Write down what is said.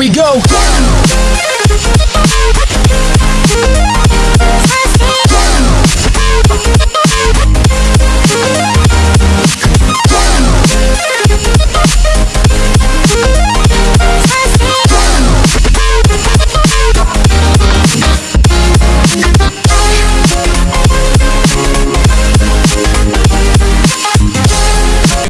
we go.